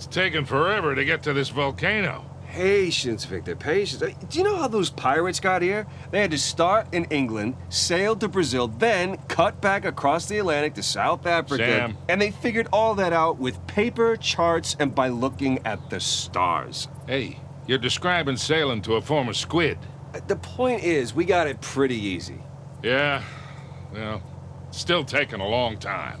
It's taken forever to get to this volcano. Patience, Victor, patience. Uh, do you know how those pirates got here? They had to start in England, sail to Brazil, then cut back across the Atlantic to South Africa. Sam. And they figured all that out with paper, charts, and by looking at the stars. Hey, you're describing sailing to a former squid. Uh, the point is, we got it pretty easy. Yeah, well, still taking a long time.